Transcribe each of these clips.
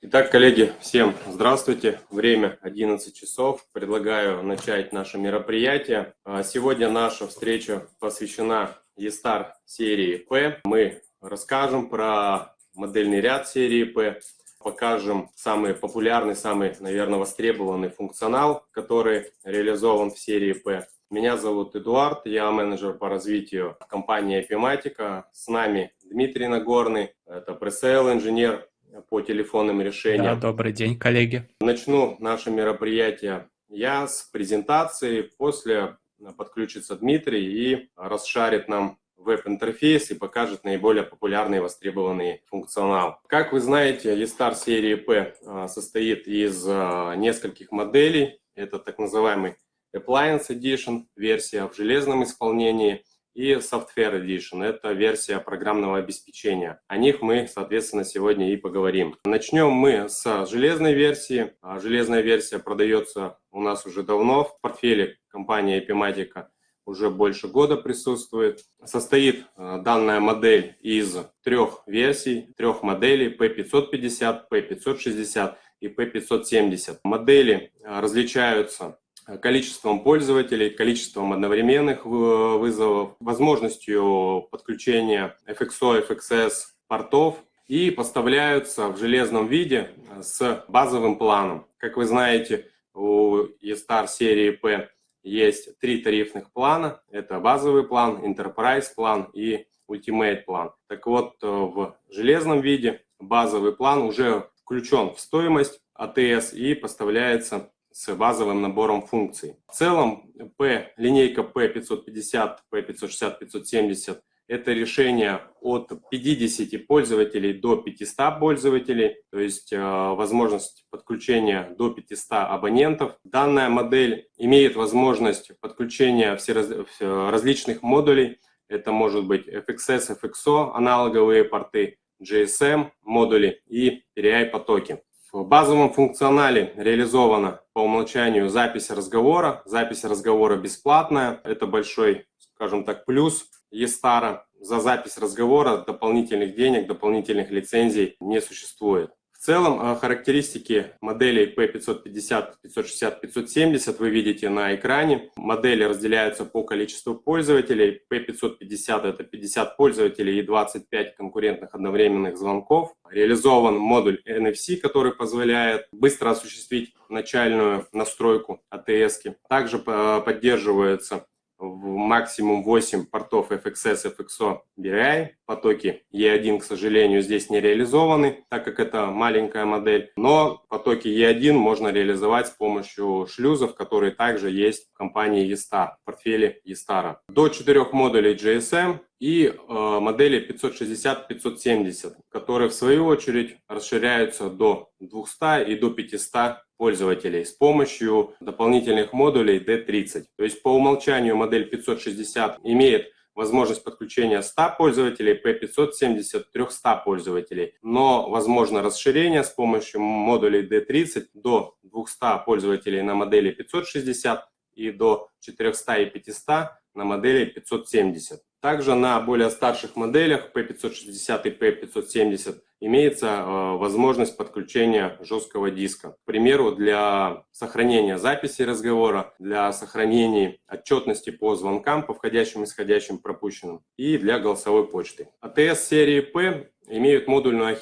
Итак, коллеги, всем здравствуйте. Время 11 часов. Предлагаю начать наше мероприятие. А, сегодня наша встреча посвящена ESTAR серии P. Мы расскажем про модельный ряд серии P, покажем самый популярный, самый, наверное, востребованный функционал, который реализован в серии P. Меня зовут Эдуард, я менеджер по развитию компании Epimatica. С нами Дмитрий Нагорный, это пресейл инженер по телефонным решениям. Да, добрый день, коллеги. Начну наше мероприятие я с презентации, после подключится Дмитрий и расшарит нам веб-интерфейс и покажет наиболее популярный и востребованный функционал. Как вы знаете, eStar серии P а, состоит из а, нескольких моделей. Это так называемый Appliance Edition, версия в железном исполнении – и Software Edition. Это версия программного обеспечения. О них мы, соответственно, сегодня и поговорим. Начнем мы с железной версии. А, железная версия продается у нас уже давно в портфеле компании Epimatica уже больше года присутствует. Состоит а, данная модель из трех версий, трех моделей P550, P560 и P570. Модели а, различаются количеством пользователей, количеством одновременных вызовов, возможностью подключения FXO, FXS портов и поставляются в железном виде с базовым планом. Как вы знаете, у eStar серии P есть три тарифных плана. Это базовый план, Enterprise план и Ultimate план. Так вот, в железном виде базовый план уже включен в стоимость АТС и поставляется с базовым набором функций. В целом, P, линейка P550, P560, 570 это решение от 50 пользователей до 500 пользователей, то есть э, возможность подключения до 500 абонентов. Данная модель имеет возможность подключения всераз... различных модулей. Это может быть FXS, FXO, аналоговые порты, GSM модули и PRI потоки. В базовом функционале реализована по умолчанию запись разговора. Запись разговора бесплатная. Это большой, скажем так, плюс Естара. За запись разговора дополнительных денег, дополнительных лицензий не существует. В целом э, характеристики моделей P550, 560, 570 вы видите на экране. Модели разделяются по количеству пользователей. P550 это 50 пользователей и 25 конкурентных одновременных звонков. Реализован модуль NFC, который позволяет быстро осуществить начальную настройку ATS. -ки. Также э, поддерживается в максимум 8 портов FXS, FXO, BRI. Потоки E1, к сожалению, здесь не реализованы, так как это маленькая модель. Но потоки E1 можно реализовать с помощью шлюзов, которые также есть в компании E-Star, в портфеле E-Star. До 4 модулей GSM и э, модели 560-570, которые в свою очередь расширяются до 200 и до 500 пользователей с помощью дополнительных модулей D30. То есть по умолчанию модель 560 имеет возможность подключения 100 пользователей, P570 300 пользователей. Но возможно расширение с помощью модулей D30 до 200 пользователей на модели 560 и до 400 и 500 на модели 570. Также на более старших моделях P560 и P570 имеется э, возможность подключения жесткого диска. К примеру, для сохранения записи разговора, для сохранения отчетности по звонкам, по входящим исходящим пропущенным и для голосовой почты. АТС серии P имеют модульную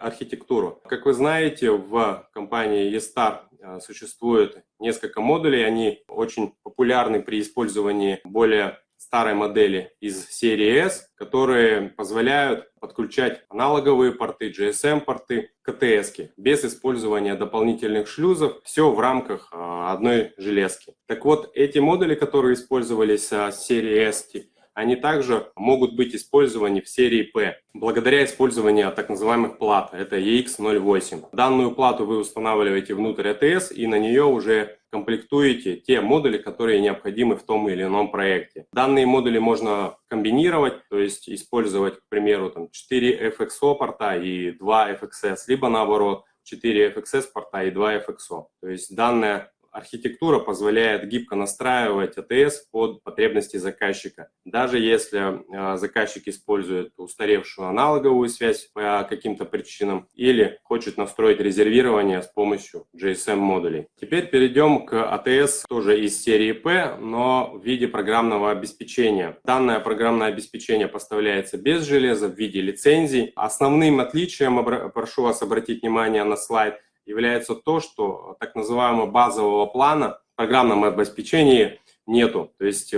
архитектуру. Как вы знаете, в компании eStar э, существует несколько модулей. Они очень популярны при использовании более старой модели из серии S, которые позволяют подключать аналоговые порты, GSM-порты, КТС без использования дополнительных шлюзов, все в рамках а, одной железки. Так вот, эти модули, которые использовались с серии S, они также могут быть использованы в серии P, благодаря использованию так называемых плат, это EX08. Данную плату вы устанавливаете внутрь ATS и на нее уже комплектуете те модули, которые необходимы в том или ином проекте. Данные модули можно комбинировать, то есть использовать, к примеру, там 4 FXO порта и 2 FXS, либо наоборот 4 FXS порта и 2 FXO. То есть данная архитектура позволяет гибко настраивать АТС под потребности заказчика. Даже если а, заказчик использует устаревшую аналоговую связь по каким-то причинам или хочет настроить резервирование с помощью GSM-модулей. Теперь перейдем к АТС тоже из серии P, но в виде программного обеспечения. Данное программное обеспечение поставляется без железа в виде лицензий. Основным отличием, прошу вас обратить внимание на слайд, является то, что так называемого базового плана в программном обеспечении нету. То есть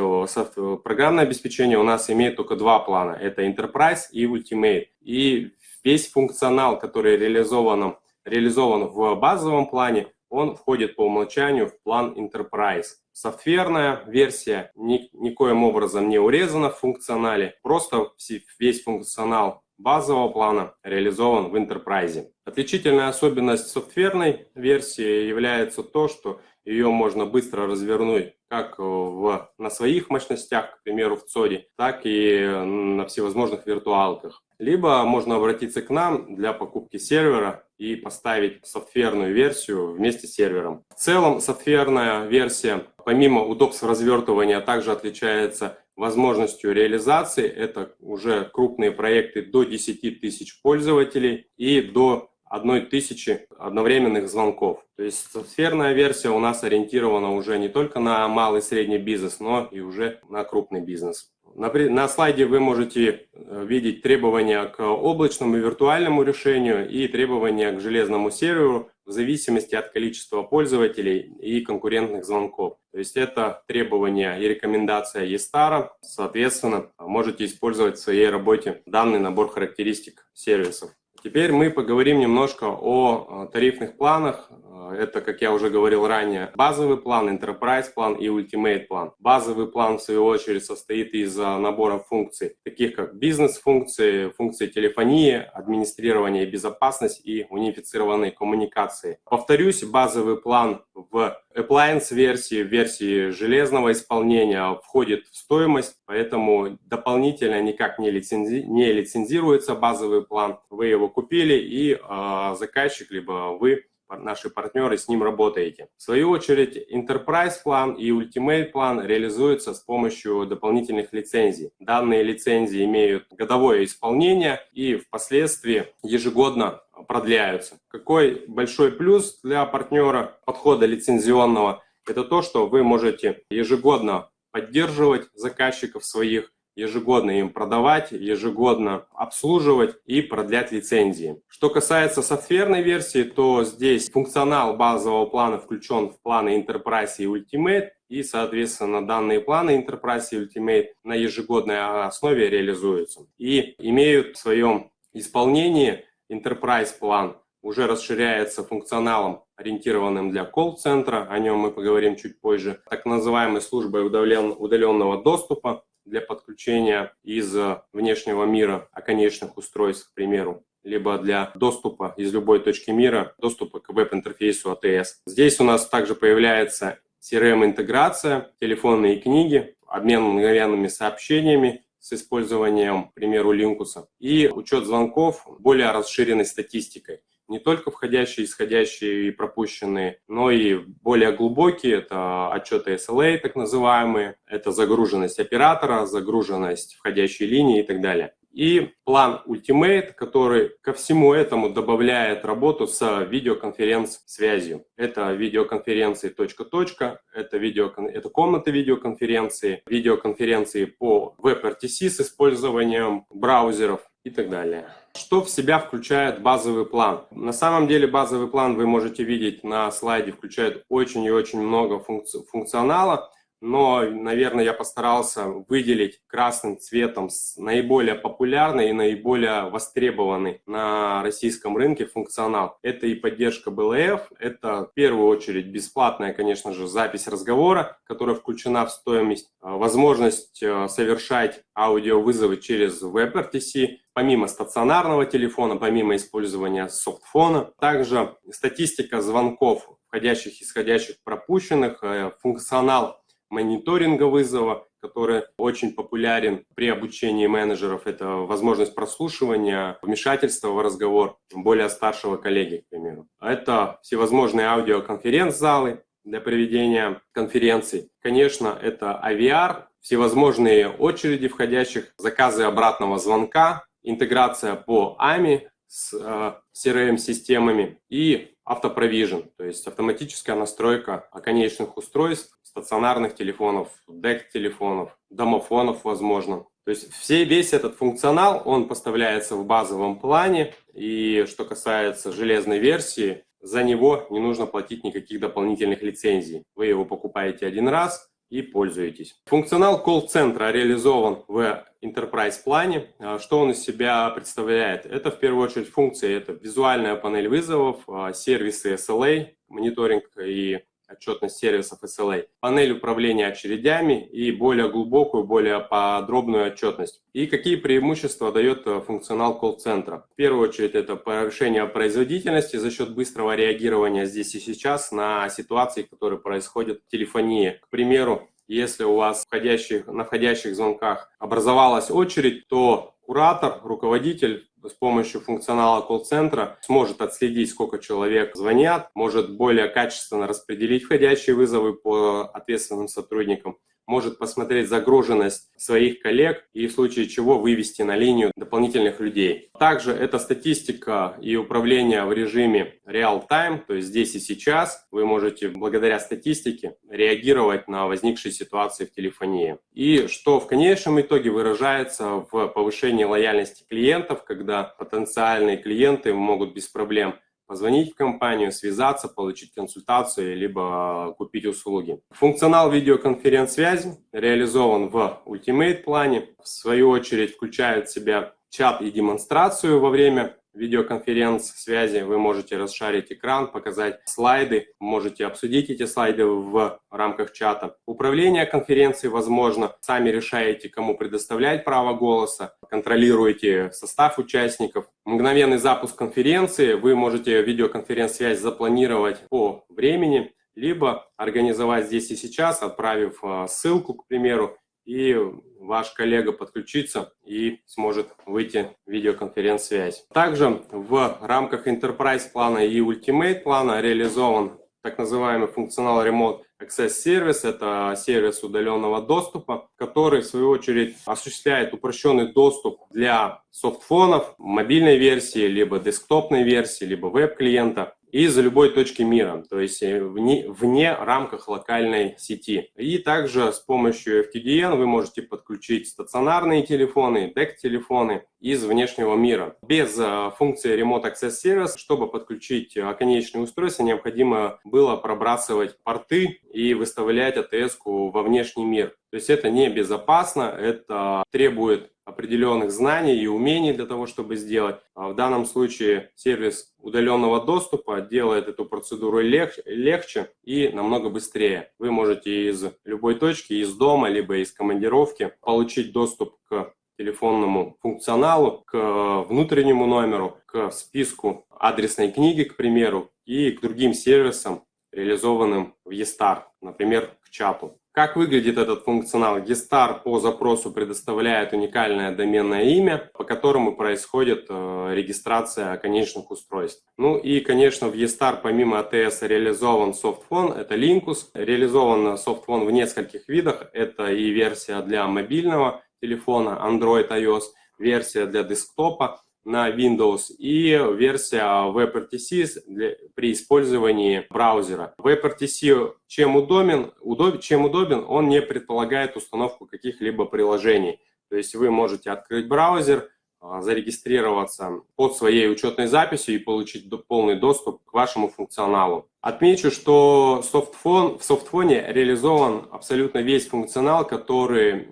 программное обеспечение у нас имеет только два плана. Это Enterprise и Ultimate. И весь функционал, который реализован, реализован в базовом плане, он входит по умолчанию в план Enterprise. Софтверная версия ни, никоим образом не урезана в функционале, просто весь функционал базового плана реализован в Enterprise. Отличительная особенность софтверной версии является то, что ее можно быстро развернуть как в, на своих мощностях, к примеру, в ЦОДе, так и на всевозможных виртуалках. Либо можно обратиться к нам для покупки сервера и поставить софтверную версию вместе с сервером. В целом, софтверная версия, помимо удобств развертывания, также отличается возможностью реализации. Это уже крупные проекты до 10 тысяч пользователей и до одной тысячи одновременных звонков. То есть софтверная версия у нас ориентирована уже не только на малый и средний бизнес, но и уже на крупный бизнес. На, на слайде вы можете э, видеть требования к облачному и виртуальному решению и требования к железному серверу в зависимости от количества пользователей и конкурентных звонков. То есть это требования и рекомендация ESTAR. Соответственно, можете использовать в своей работе данный набор характеристик сервисов. Теперь мы поговорим немножко о э, тарифных планах. Э, это, как я уже говорил ранее, базовый план, enterprise план и ultimate план. Базовый план, в свою очередь, состоит из э, набора функций, таких как бизнес-функции, функции телефонии, администрирования и безопасность и унифицированной коммуникации. Повторюсь, базовый план в appliance версии, версии железного исполнения входит в стоимость, поэтому дополнительно никак не, лицензи... не лицензируется базовый план. Вы его купили и э, заказчик, либо вы наши партнеры с ним работаете. В свою очередь, Enterprise план и Ultimate план реализуются с помощью дополнительных лицензий. Данные лицензии имеют годовое исполнение и впоследствии ежегодно продляются. Какой большой плюс для партнера подхода лицензионного? Это то, что вы можете ежегодно поддерживать заказчиков своих, ежегодно им продавать, ежегодно обслуживать и продлять лицензии. Что касается софтверной версии, то здесь функционал базового плана включен в планы Enterprise и Ultimate, и, соответственно, данные планы Enterprise и Ultimate на ежегодной основе реализуются и имеют в своем исполнении Enterprise план уже расширяется функционалом, ориентированным для колл-центра, о нем мы поговорим чуть позже, так называемой службой удаленного доступа для подключения из внешнего мира оконечных устройств, к примеру, либо для доступа из любой точки мира, доступа к веб-интерфейсу ATS. Здесь у нас также появляется CRM-интеграция, телефонные книги, обмен мгновенными сообщениями с использованием, к примеру, Линкуса, и учет звонков более расширенной статистикой. Не только входящие, исходящие и пропущенные, но и более глубокие, это отчеты SLA так называемые, это загруженность оператора, загруженность входящей линии и так далее. И план Ultimate, который ко всему этому добавляет работу с видеоконференц-связью. Это видеоконференции точка-точка, это, видео, это комната видеоконференции, видеоконференции по WebRTC с использованием браузеров и так далее. Что в себя включает базовый план? На самом деле базовый план вы можете видеть на слайде, включает очень и очень много функци функционала но, наверное, я постарался выделить красным цветом наиболее популярный и наиболее востребованный на российском рынке функционал. Это и поддержка BLF, это в первую очередь бесплатная, конечно же, запись разговора, которая включена в стоимость, а, возможность а, совершать аудиовызовы через WebRTC, помимо стационарного телефона, помимо использования софтфона. Также статистика звонков входящих, исходящих, пропущенных, э, функционал мониторинга вызова, который очень популярен при обучении менеджеров. Это возможность прослушивания, вмешательства в разговор более старшего коллеги, к примеру. Это всевозможные аудиоконференц-залы, для проведения конференций. Конечно, это AVR, всевозможные очереди входящих, заказы обратного звонка, интеграция по AMI с э, CRM-системами и автопровижен, то есть автоматическая настройка конечных устройств, стационарных телефонов, DEC-телефонов, домофонов, возможно. То есть все, весь этот функционал, он поставляется в базовом плане, и что касается железной версии, за него не нужно платить никаких дополнительных лицензий. Вы его покупаете один раз и пользуетесь. Функционал колл-центра реализован в Enterprise плане. А, что он из себя представляет? Это в первую очередь функции, это визуальная панель вызовов, а, сервисы SLA, мониторинг и отчетность сервисов SLA, панель управления очередями и более глубокую, более подробную отчетность. И какие преимущества дает э, функционал колл-центра? В первую очередь это повышение производительности за счет быстрого реагирования здесь и сейчас на ситуации, которые происходят в телефонии. К примеру, если у вас входящих, на входящих звонках образовалась очередь, то куратор, руководитель с помощью функционала колл-центра сможет отследить, сколько человек звонят, может более качественно распределить входящие вызовы по ответственным сотрудникам, может посмотреть загруженность своих коллег и в случае чего вывести на линию дополнительных людей. Также это статистика и управление в режиме real-time, то есть здесь и сейчас. Вы можете благодаря статистике реагировать на возникшие ситуации в телефонии. И что в конечном итоге выражается в повышении лояльности клиентов, когда потенциальные клиенты могут без проблем позвонить в компанию, связаться, получить консультацию, либо купить услуги. Функционал видеоконференц-связи реализован в Ultimate плане. В свою очередь включает в себя чат и демонстрацию во время видеоконференц-связи. Вы можете расшарить экран, показать слайды, можете обсудить эти слайды в рамках чата. Управление конференцией возможно. Сами решаете, кому предоставлять право голоса, контролируете состав участников. Мгновенный запуск конференции. Вы можете видеоконференц-связь запланировать по времени, либо организовать здесь и сейчас, отправив а, ссылку, к примеру, и ваш коллега подключится и сможет выйти в видеоконференц-связь. Также в рамках Enterprise плана и Ultimate плана реализован так называемый функционал Remote Access Service. Это сервис удаленного доступа, который в свою очередь осуществляет упрощенный доступ для софтфонов, мобильной версии, либо десктопной версии, либо веб-клиента из любой точки мира, то есть э, вне, вне рамках локальной сети. И также с помощью FTDN вы можете подключить стационарные телефоны, DEC-телефоны из внешнего мира. Без э, функции Remote Access Service, чтобы подключить э, конечные устройства, необходимо было пробрасывать порты и выставлять АТС-ку во внешний мир. То есть это небезопасно, это требует определенных знаний и умений для того, чтобы сделать. А в данном случае сервис удаленного доступа делает эту процедуру лег легче и намного быстрее. Вы можете из любой точки, из дома, либо из командировки получить доступ к телефонному функционалу, к внутреннему номеру, к списку адресной книги, к примеру, и к другим сервисам, реализованным в eStar, например, к чату. Как выглядит этот функционал? Gestar по запросу предоставляет уникальное доменное имя, по которому происходит э, регистрация конечных устройств. Ну и, конечно, в Gestar помимо ATS реализован софтфон, это Linkus. Реализован софтфон в нескольких видах. Это и версия для мобильного телефона Android iOS, версия для десктопа, на Windows и версия WebRTC для, при использовании браузера. WebRTC чем удобен, удоб, чем удобен, он не предполагает установку каких-либо приложений. То есть вы можете открыть браузер, а, зарегистрироваться под своей учетной записью и получить полный доступ к вашему функционалу. Отмечу, что софтфон, в софтфоне реализован абсолютно весь функционал, который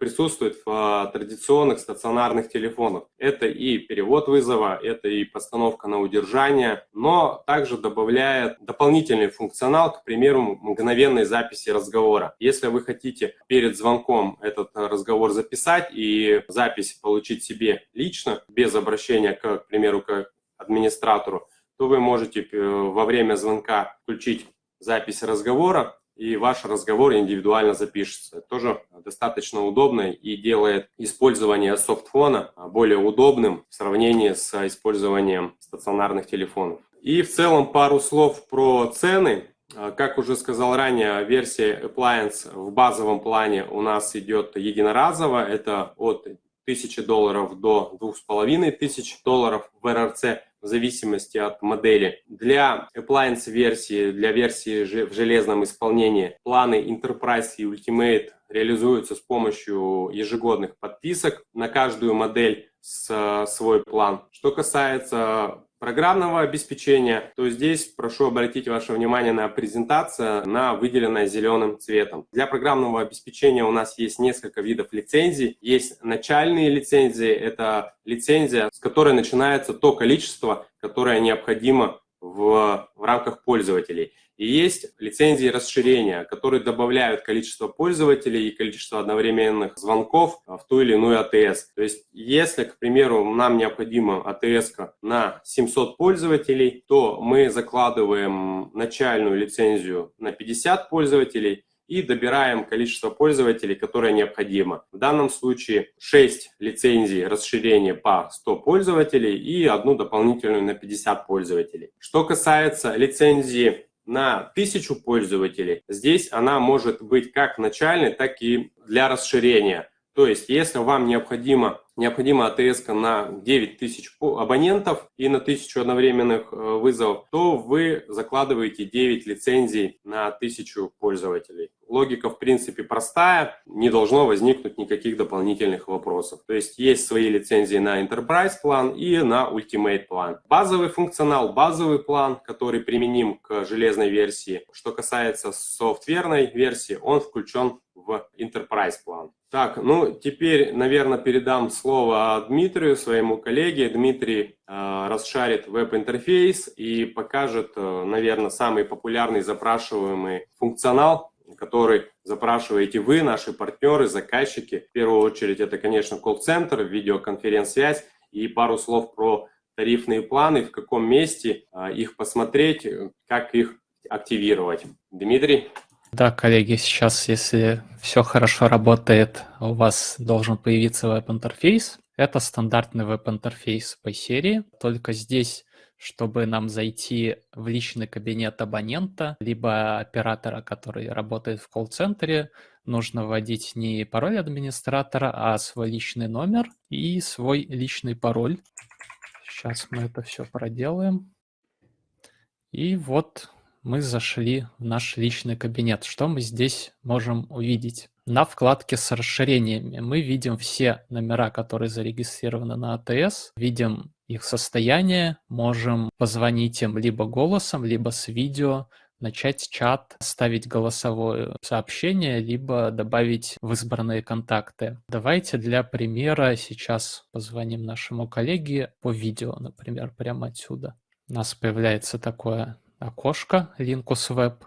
присутствует в а, традиционных стационарных телефонах. Это и перевод вызова, это и постановка на удержание, но также добавляет дополнительный функционал, к примеру, мгновенной записи разговора. Если вы хотите перед звонком этот разговор записать и запись получить себе лично, без обращения, к, к примеру, к администратору, то вы можете э, во время звонка включить запись разговора, и ваш разговор индивидуально запишется. Это тоже достаточно удобно и делает использование софтфона более удобным в сравнении с использованием стационарных телефонов. И в целом пару слов про цены. Как уже сказал ранее, версия Appliance в базовом плане у нас идет единоразово. Это от 1000 долларов до 2500 долларов в РРЦ в зависимости от модели. Для appliance версии, для версии в железном исполнении планы Enterprise и Ultimate реализуются с помощью ежегодных подписок на каждую модель свой план. Что касается программного обеспечения, то здесь прошу обратить ваше внимание на презентацию, на выделенное зеленым цветом. Для программного обеспечения у нас есть несколько видов лицензий. Есть начальные лицензии, это лицензия, с которой начинается то количество, которое необходимо в, в рамках пользователей. И есть лицензии расширения, которые добавляют количество пользователей и количество одновременных звонков в ту или иную АТС. То есть, если, к примеру, нам необходима АТС на 700 пользователей, то мы закладываем начальную лицензию на 50 пользователей, и добираем количество пользователей, которое необходимо. В данном случае 6 лицензий расширения по 100 пользователей и одну дополнительную на 50 пользователей. Что касается лицензии на 1000 пользователей, здесь она может быть как начальной, так и для расширения. То есть, если вам необходимо необходима АТС на 9000 абонентов и на 1000 одновременных э, вызовов, то вы закладываете 9 лицензий на 1000 пользователей. Логика, в принципе, простая, не должно возникнуть никаких дополнительных вопросов. То есть есть свои лицензии на Enterprise план и на Ultimate план. Базовый функционал, базовый план, который применим к железной версии. Что касается софтверной версии, он включен в Enterprise план. Так, ну теперь, наверное, передам слово Дмитрию, своему коллеге. Дмитрий э, расшарит веб-интерфейс и покажет, э, наверное, самый популярный запрашиваемый функционал, который запрашиваете вы, наши партнеры, заказчики. В первую очередь это, конечно, колл-центр, видеоконференц-связь и пару слов про тарифные планы, в каком месте э, их посмотреть, как их активировать. Дмитрий? Да, коллеги, сейчас, если все хорошо работает, у вас должен появиться веб-интерфейс. Это стандартный веб-интерфейс по серии, только здесь, чтобы нам зайти в личный кабинет абонента, либо оператора, который работает в колл-центре, нужно вводить не пароль администратора, а свой личный номер и свой личный пароль. Сейчас мы это все проделаем. И вот мы зашли в наш личный кабинет. Что мы здесь можем увидеть? На вкладке с расширениями мы видим все номера, которые зарегистрированы на АТС, видим их состояние, можем позвонить им либо голосом, либо с видео, начать чат, ставить голосовое сообщение, либо добавить в избранные контакты. Давайте для примера сейчас позвоним нашему коллеге по видео, например, прямо отсюда. У нас появляется такое окошко Linkus Web.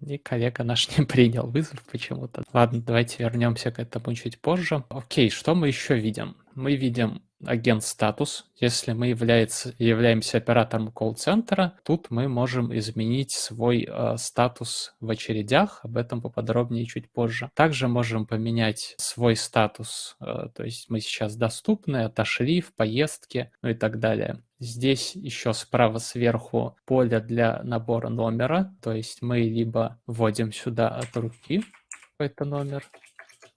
И коллега наш не принял вызов почему-то. Ладно, давайте вернемся к этому чуть позже. Окей, что мы еще видим? Мы видим агент статус. Если мы является, являемся оператором колл-центра, тут мы можем изменить свой э, статус в очередях. Об этом поподробнее чуть позже. Также можем поменять свой статус. Э, то есть мы сейчас доступны, отошли в поездке, ну и так далее. Здесь еще справа сверху поле для набора номера. То есть мы либо вводим сюда от руки какой-то номер,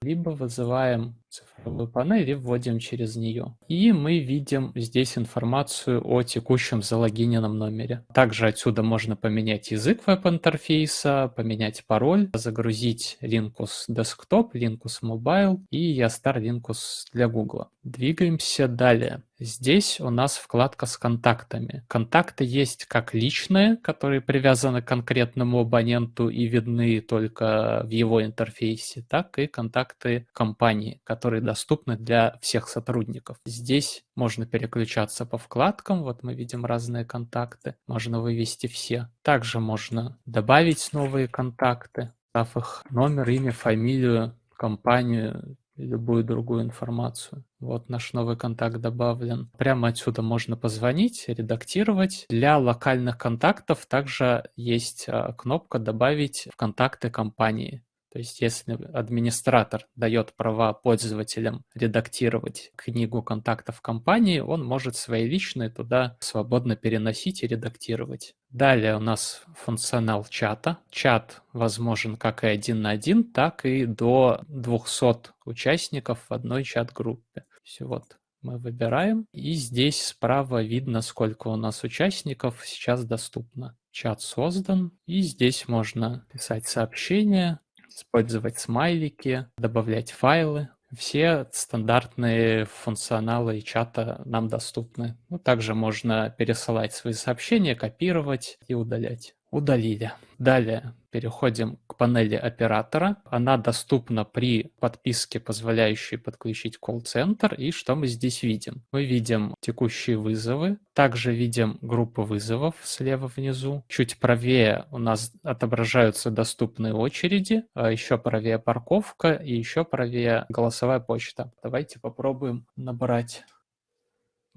либо вызываем цифровую панель и вводим через нее. И мы видим здесь информацию о текущем залогиненном номере. Также отсюда можно поменять язык веб-интерфейса, поменять пароль, загрузить Linkus Desktop, Linkus Mobile и Yastar Linkus для Google. Двигаемся далее. Здесь у нас вкладка с контактами. Контакты есть как личные, которые привязаны к конкретному абоненту и видны только в его интерфейсе, так и контакты компании, которые доступны для всех сотрудников. Здесь можно переключаться по вкладкам, вот мы видим разные контакты, можно вывести все. Также можно добавить новые контакты, дав их номер, имя, фамилию, компанию, любую другую информацию. Вот наш новый контакт добавлен. Прямо отсюда можно позвонить, редактировать. Для локальных контактов также есть а, кнопка «Добавить в контакты компании». То есть если администратор дает права пользователям редактировать книгу контактов компании, он может свои личные туда свободно переносить и редактировать. Далее у нас функционал чата. Чат возможен как и один на один, так и до 200 участников в одной чат-группе. Все вот мы выбираем, и здесь справа видно, сколько у нас участников сейчас доступно. Чат создан, и здесь можно писать сообщения, использовать смайлики, добавлять файлы. Все стандартные функционалы чата нам доступны. Ну, также можно пересылать свои сообщения, копировать и удалять. Удалили. Далее переходим к панели оператора. Она доступна при подписке, позволяющей подключить колл-центр. И что мы здесь видим? Мы видим текущие вызовы. Также видим группы вызовов слева внизу. Чуть правее у нас отображаются доступные очереди. А еще правее парковка и еще правее голосовая почта. Давайте попробуем набрать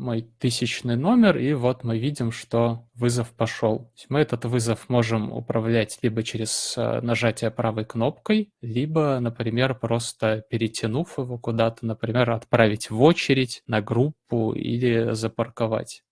мой тысячный номер, и вот мы видим, что вызов пошел. Мы этот вызов можем управлять либо через э, нажатие правой кнопкой, либо, например, просто перетянув его куда-то, например, отправить в очередь, на группу или запарковать.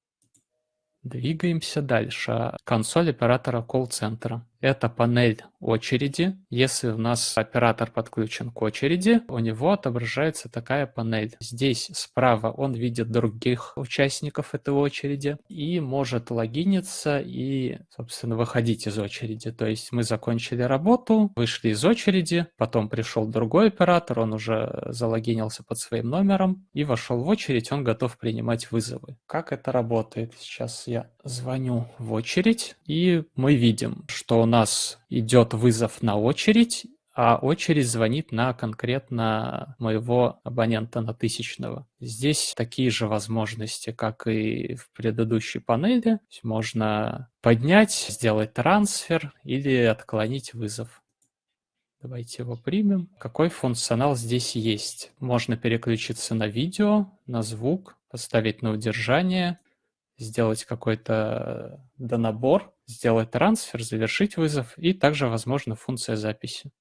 Двигаемся дальше. Консоль оператора колл-центра. Это панель очереди. Если у нас оператор подключен к очереди, у него отображается такая панель. Здесь справа он видит других участников этой очереди и может логиниться и, собственно, выходить из очереди. То есть мы закончили работу, вышли из очереди, потом пришел другой оператор, он уже залогинился под своим номером и вошел в очередь, он готов принимать вызовы. Как это работает? Сейчас я звоню в очередь и мы видим, что нас идет вызов на очередь, а очередь звонит на конкретно моего абонента на тысячного. Здесь такие же возможности, как и в предыдущей панели. Можно поднять, сделать трансфер или отклонить вызов. Давайте его примем. Какой функционал здесь есть? Можно переключиться на видео, на звук, поставить на удержание, сделать какой-то донабор, сделать трансфер, завершить вызов, и также возможна функция записи.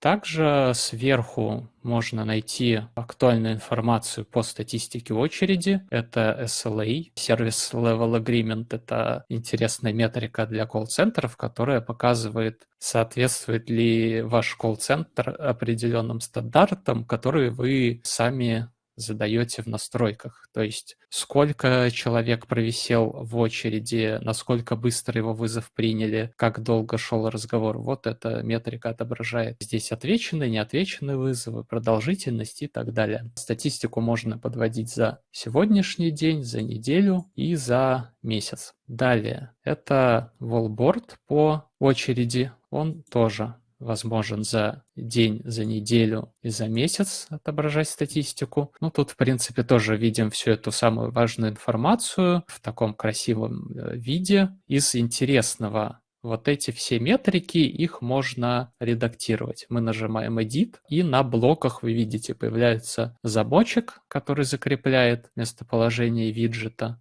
Также сверху можно найти актуальную информацию по статистике очереди. Это SLA, Service Level Agreement. Это интересная метрика для колл-центров, которая показывает, соответствует ли ваш колл-центр определенным стандартам, которые вы сами задаете в настройках. То есть сколько человек провисел в очереди, насколько быстро его вызов приняли, как долго шел разговор. Вот эта метрика отображает здесь отвеченные, неотвеченные вызовы, продолжительность и так далее. Статистику можно подводить за сегодняшний день, за неделю и за месяц. Далее, это wallboard по очереди. Он тоже возможен за день, за неделю и за месяц отображать статистику. Ну, тут, в принципе, тоже видим всю эту самую важную информацию в таком красивом э, виде. Из интересного вот эти все метрики, их можно редактировать. Мы нажимаем Edit, и на блоках вы видите, появляется замочек, который закрепляет местоположение виджета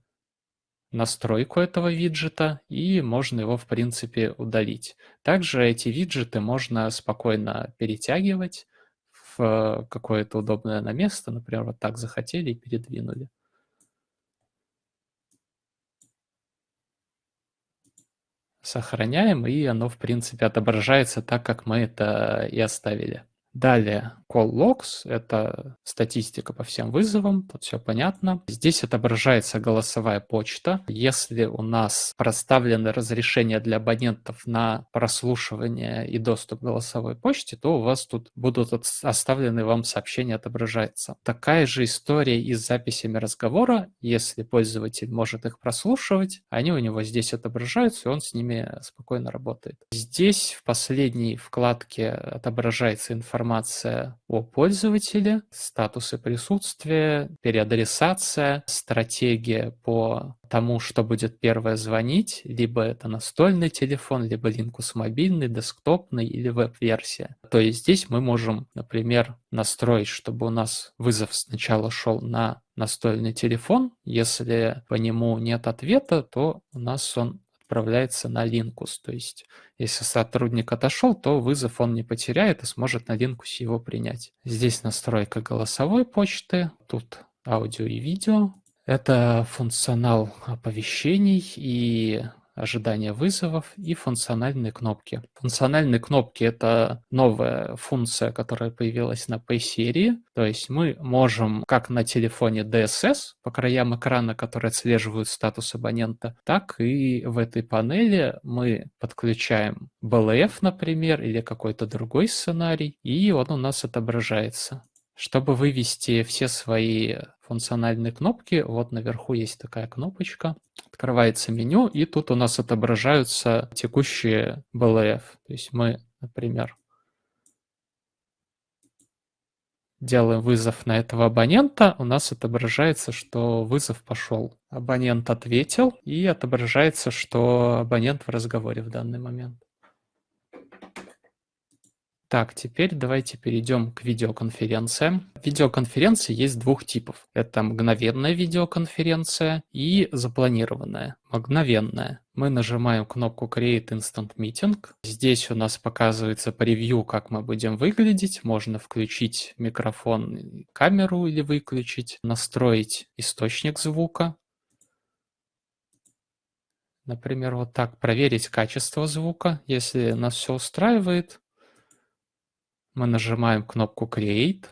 настройку этого виджета, и можно его, в принципе, удалить. Также эти виджеты можно спокойно перетягивать в какое-то удобное на место, например, вот так захотели и передвинули. Сохраняем, и оно, в принципе, отображается так, как мы это и оставили. Далее, call logs — это статистика по всем вызовам, тут все понятно. Здесь отображается голосовая почта. Если у нас проставлены разрешения для абонентов на прослушивание и доступ к голосовой почте, то у вас тут будут оставлены вам сообщения, отображается. Такая же история и с записями разговора. Если пользователь может их прослушивать, они у него здесь отображаются, и он с ними спокойно работает. Здесь в последней вкладке отображается информация информация о пользователе, статусы присутствия, переадресация, стратегия по тому, что будет первое звонить, либо это настольный телефон, либо Linux мобильный, десктопный или веб-версия. То есть здесь мы можем, например, настроить, чтобы у нас вызов сначала шел на настольный телефон. Если по нему нет ответа, то у нас он отправляется на Linkus. То есть, если сотрудник отошел, то вызов он не потеряет и сможет на Linkus его принять. Здесь настройка голосовой почты, тут аудио и видео. Это функционал оповещений и ожидания вызовов и функциональные кнопки. Функциональные кнопки — это новая функция, которая появилась на Pay-серии. То есть мы можем как на телефоне DSS по краям экрана, которые отслеживают статус абонента, так и в этой панели мы подключаем BLF, например, или какой-то другой сценарий, и он у нас отображается. Чтобы вывести все свои функциональные кнопки, вот наверху есть такая кнопочка, открывается меню, и тут у нас отображаются текущие BLF. То есть мы, например, делаем вызов на этого абонента, у нас отображается, что вызов пошел. Абонент ответил, и отображается, что абонент в разговоре в данный момент. Так, теперь давайте перейдем к видеоконференциям. Видеоконференции есть двух типов. Это мгновенная видеоконференция и запланированная. Мгновенная. Мы нажимаем кнопку Create Instant Meeting. Здесь у нас показывается превью, как мы будем выглядеть. Можно включить микрофон, камеру или выключить, настроить источник звука. Например, вот так проверить качество звука. Если нас все устраивает, мы нажимаем кнопку Create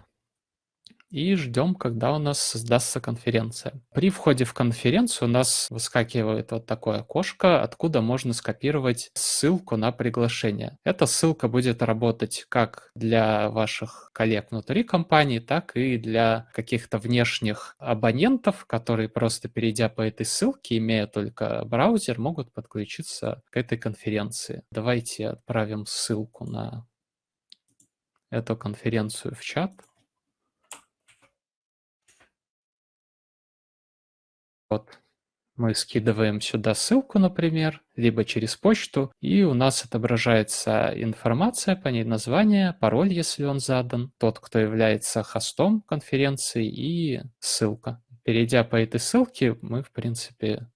и ждем, когда у нас создастся конференция. При входе в конференцию у нас выскакивает вот такое окошко, откуда можно скопировать ссылку на приглашение. Эта ссылка будет работать как для ваших коллег внутри компании, так и для каких-то внешних абонентов, которые просто перейдя по этой ссылке, имея только браузер, могут подключиться к этой конференции. Давайте отправим ссылку на эту конференцию в чат. Вот мы скидываем сюда ссылку, например, либо через почту, и у нас отображается информация по ней, название, пароль, если он задан, тот, кто является хостом конференции и ссылка. Перейдя по этой ссылке, мы, в принципе,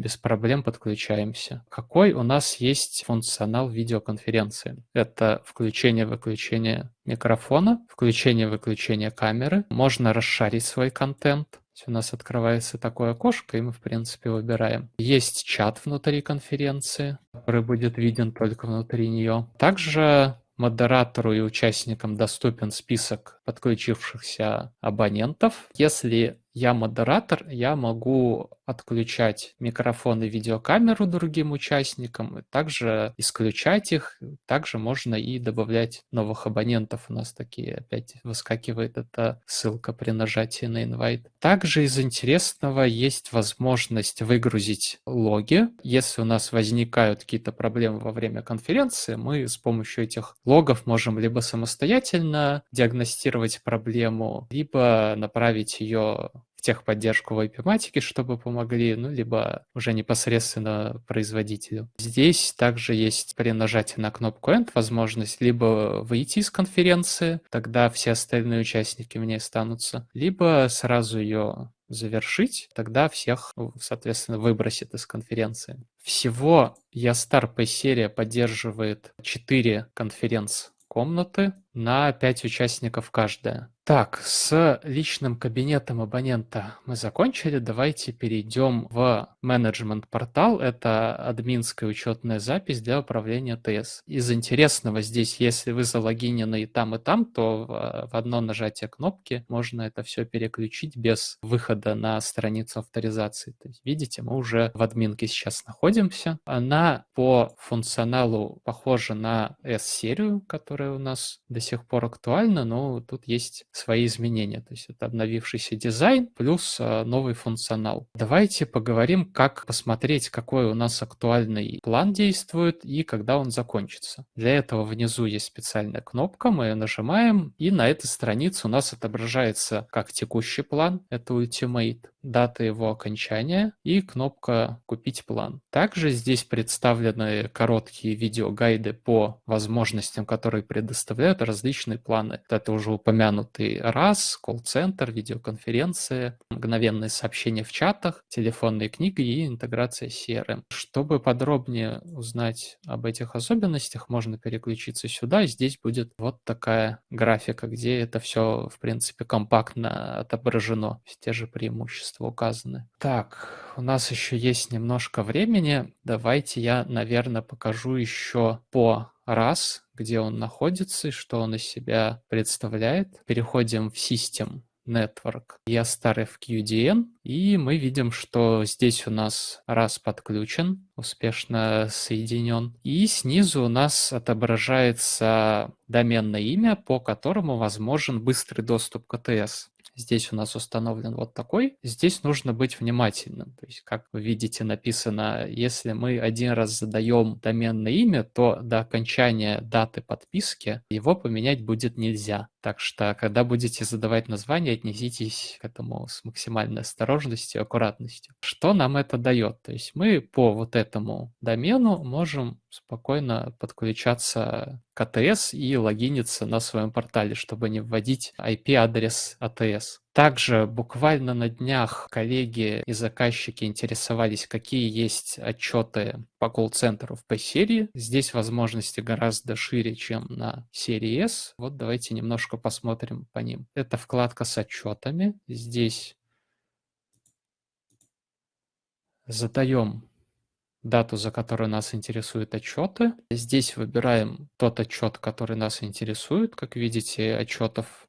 без проблем подключаемся. Какой у нас есть функционал видеоконференции? Это включение-выключение микрофона, включение-выключение камеры. Можно расшарить свой контент. У нас открывается такое окошко, и мы, в принципе, выбираем. Есть чат внутри конференции, который будет виден только внутри нее. Также модератору и участникам доступен список подключившихся абонентов. Если я модератор, я могу отключать микрофон и видеокамеру другим участникам, также исключать их. Также можно и добавлять новых абонентов. У нас такие опять выскакивает эта ссылка при нажатии на invite. Также из интересного есть возможность выгрузить логи. Если у нас возникают какие-то проблемы во время конференции, мы с помощью этих логов можем либо самостоятельно диагностировать проблему, либо направить ее в техподдержку в IP-матике, чтобы помогли, ну, либо уже непосредственно производителю. Здесь также есть при нажатии на кнопку End возможность либо выйти из конференции, тогда все остальные участники в ней останутся, либо сразу ее завершить, тогда всех, соответственно, выбросит из конференции. Всего Ястар P-серия поддерживает 4 конференц-комнаты на 5 участников каждая. Так, с личным кабинетом абонента мы закончили. Давайте перейдем в менеджмент-портал. Это админская учетная запись для управления ТС. Из интересного здесь, если вы залогинены и там, и там, то в одно нажатие кнопки можно это все переключить без выхода на страницу авторизации. То есть, видите, мы уже в админке сейчас находимся. Она по функционалу похожа на S-серию, которая у нас до сих пор актуальна, но тут есть свои изменения. То есть это обновившийся дизайн плюс а, новый функционал. Давайте поговорим, как посмотреть, какой у нас актуальный план действует и когда он закончится. Для этого внизу есть специальная кнопка, мы ее нажимаем, и на этой странице у нас отображается как текущий план, это Ultimate, дата его окончания и кнопка «Купить план». Также здесь представлены короткие видеогайды по возможностям, которые предоставляют различные планы. Это уже упомянутые раз, колл-центр, видеоконференции, мгновенные сообщения в чатах, телефонные книги и интеграция CRM. Чтобы подробнее узнать об этих особенностях, можно переключиться сюда. Здесь будет вот такая графика, где это все, в принципе, компактно отображено. Те же преимущества указаны. Так, у нас еще есть немножко времени. Давайте я, наверное, покажу еще по раз, где он находится и что он из себя представляет. Переходим в System Network ESTAR FQDN, и мы видим, что здесь у нас раз подключен, успешно соединен, и снизу у нас отображается доменное имя, по которому возможен быстрый доступ к АТС. Здесь у нас установлен вот такой. Здесь нужно быть внимательным. То есть, как вы видите, написано, если мы один раз задаем доменное имя, то до окончания даты подписки его поменять будет нельзя. Так что, когда будете задавать название, отнеситесь к этому с максимальной осторожностью и аккуратностью. Что нам это дает? То есть мы по вот этому домену можем спокойно подключаться к АТС и логиниться на своем портале, чтобы не вводить IP-адрес АТС. Также буквально на днях коллеги и заказчики интересовались, какие есть отчеты по колл-центру в P-серии. Здесь возможности гораздо шире, чем на серии S. Вот давайте немножко посмотрим по ним. Это вкладка с отчетами. Здесь задаем дату, за которую нас интересуют отчеты. Здесь выбираем тот отчет, который нас интересует. Как видите, отчетов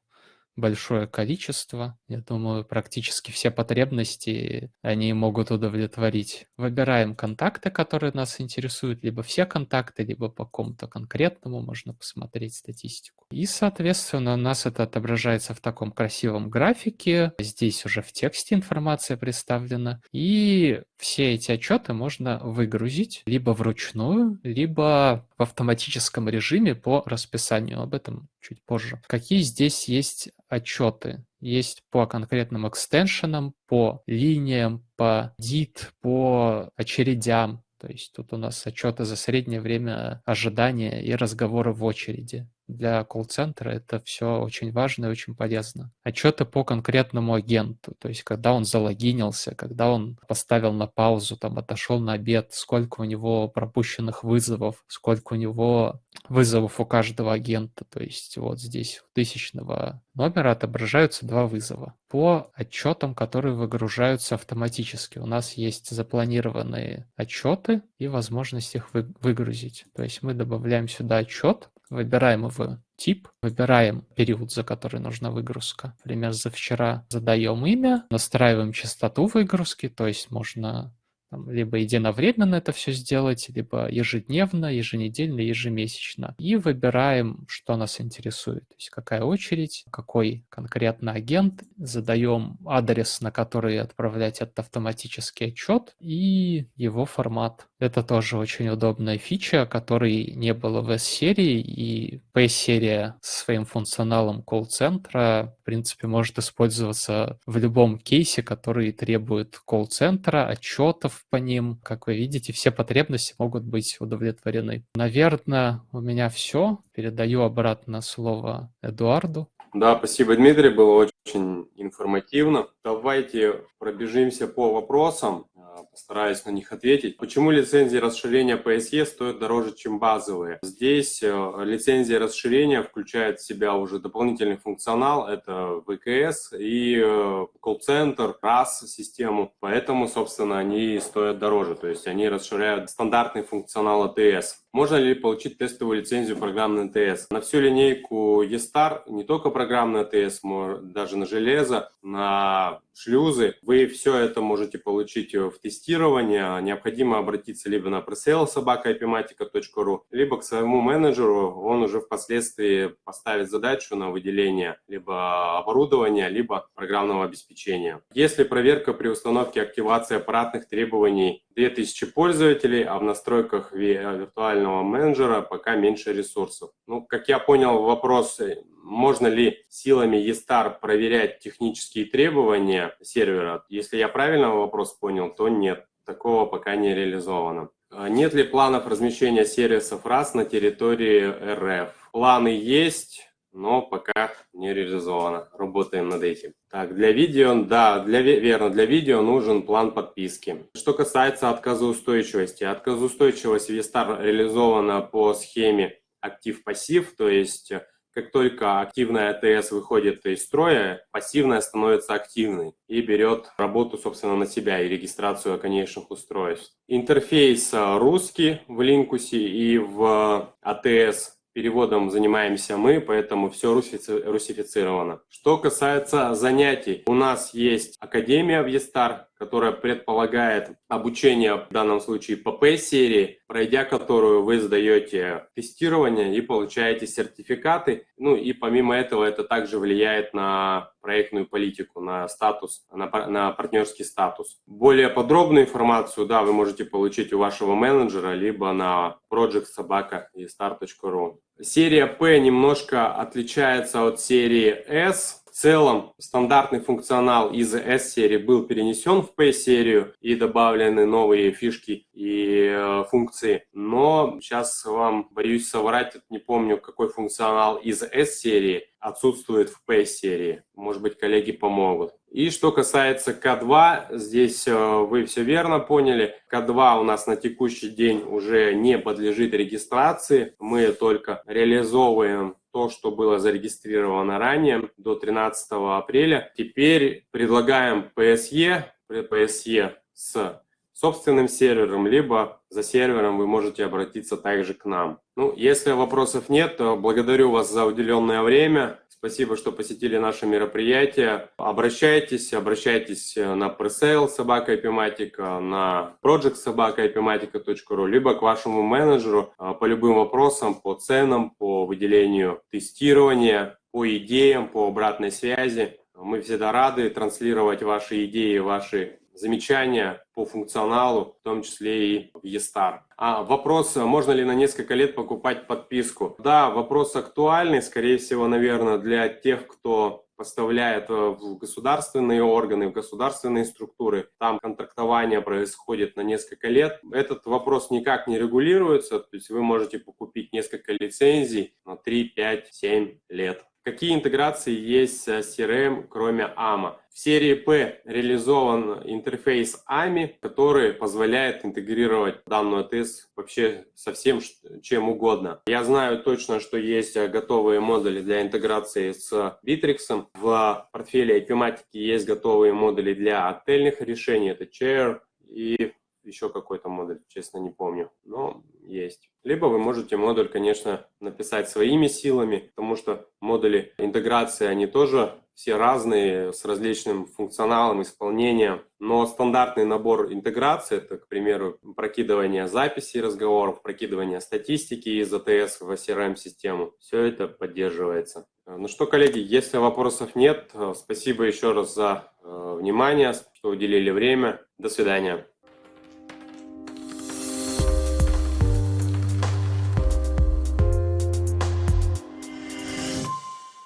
большое количество. Я думаю, практически все потребности они могут удовлетворить. Выбираем контакты, которые нас интересуют, либо все контакты, либо по какому-то конкретному можно посмотреть статистику. И, соответственно, у нас это отображается в таком красивом графике. Здесь уже в тексте информация представлена. И все эти отчеты можно выгрузить либо вручную, либо в автоматическом режиме по расписанию. Об этом чуть позже. Какие здесь есть отчеты? Есть по конкретным экстеншенам, по линиям, по DIT, по очередям. То есть тут у нас отчеты за среднее время ожидания и разговоры в очереди для колл-центра это все очень важно и очень полезно. Отчеты по конкретному агенту, то есть когда он залогинился, когда он поставил на паузу, там отошел на обед, сколько у него пропущенных вызовов, сколько у него вызовов у каждого агента. То есть вот здесь у тысячного номера отображаются два вызова. По отчетам, которые выгружаются автоматически, у нас есть запланированные отчеты и возможность их выгрузить. То есть мы добавляем сюда отчет, Выбираем его тип, выбираем период, за который нужна выгрузка. Например, за вчера задаем имя, настраиваем частоту выгрузки, то есть можно там, либо единовременно это все сделать, либо ежедневно, еженедельно, ежемесячно. И выбираем, что нас интересует. То есть какая очередь, какой конкретно агент. Задаем адрес, на который отправлять этот автоматический отчет и его формат. Это тоже очень удобная фича, которой не было в S-серии, и P-серия своим функционалом колл-центра, в принципе, может использоваться в любом кейсе, который требует колл-центра, отчетов, по ним. Как вы видите, все потребности могут быть удовлетворены. Наверное, у меня все. Передаю обратно слово Эдуарду. Да, спасибо, Дмитрий, было очень информативно. Давайте пробежимся по вопросам. А, постараюсь на них ответить. Почему лицензии расширения PSE стоят дороже, чем базовые? Здесь э, лицензия расширения включает в себя уже дополнительный функционал, это ВКС и э, колл-центр, RAS систему, поэтому, собственно, они стоят дороже, то есть они расширяют стандартный функционал ATS. Можно ли получить тестовую лицензию программной АТС? На всю линейку eStar, не только программный АТС, даже на железо, на шлюзы, вы все это можете получить в тестирование. Необходимо обратиться либо на presale.sobaka.ipmatica.ru, либо к своему менеджеру. Он уже впоследствии поставит задачу на выделение либо оборудования, либо программного обеспечения. Если проверка при установке активации аппаратных требований 2000 пользователей, а в настройках виртуального менеджера пока меньше ресурсов. Ну, как я понял вопрос, можно ли силами eStar проверять технические требования сервера? Если я правильно вопрос понял, то нет, такого пока не реализовано. А нет ли планов размещения сервисов RAS на территории РФ? Планы есть, но пока не реализовано. Работаем над этим. Так, для видео, да, для, верно, для видео нужен план подписки. Что касается отказоустойчивости. Отказоустойчивость Vestar реализована по схеме актив-пассив, то есть как только активная АТС выходит из строя, пассивная становится активной и берет работу, собственно, на себя и регистрацию конечных устройств. Интерфейс русский в Линкусе и в АТС переводом занимаемся мы, поэтому все русифицировано. Что касается занятий, у нас есть Академия в Естар, которая предполагает обучение, в данном случае ПП-серии, пройдя которую вы сдаете тестирование и получаете сертификаты. Ну и помимо этого это также влияет на проектную политику, на статус, на, на партнерский статус. Более подробную информацию, да, вы можете получить у вашего менеджера, либо на projectsobaka.ru. Серия P немножко отличается от серии S, в целом стандартный функционал из S-серии был перенесен в P-серию и добавлены новые фишки и э, функции. Но сейчас вам боюсь соврать, не помню, какой функционал из S-серии отсутствует в P-серии. Может быть, коллеги помогут. И что касается К2, здесь э, вы все верно поняли. К2 у нас на текущий день уже не подлежит регистрации. Мы только реализовываем то, что было зарегистрировано ранее, до 13 апреля. Теперь предлагаем PSE, PSE с собственным сервером, либо за сервером вы можете обратиться также к нам. Ну, если вопросов нет, то благодарю вас за уделенное время. Спасибо, что посетили наше мероприятие. Обращайтесь, обращайтесь на пресейл собака Epimatica, на project собака Epimatica.ru, либо к вашему менеджеру а, по любым вопросам, по ценам, по выделению тестирования, по идеям, по обратной связи. Мы всегда рады транслировать ваши идеи, ваши замечания по функционалу, в том числе и в eStar. А вопрос, можно ли на несколько лет покупать подписку? Да, вопрос актуальный, скорее всего, наверное, для тех, кто поставляет э, в государственные органы, в государственные структуры, там контрактование происходит на несколько лет. Этот вопрос никак не регулируется, то есть вы можете покупить несколько лицензий на 3, 5, 7 лет. Какие интеграции есть с CRM, кроме AMA? В серии P реализован интерфейс AMI, который позволяет интегрировать данную АТС вообще со всем, чем угодно. Я знаю точно, что есть готовые модули для интеграции с Bittrex. В портфеле IP есть готовые модули для отельных решений. Это Chair и еще какой-то модуль, честно не помню, но есть. Либо вы можете модуль, конечно, написать своими силами, потому что модули интеграции, они тоже все разные, с различным функционалом, исполнением. Но стандартный набор интеграции, это, к примеру, прокидывание записей разговоров, прокидывание статистики из АТС в CRM-систему, все это поддерживается. Ну что, коллеги, если вопросов нет, спасибо еще раз за э, внимание, что уделили время. До свидания.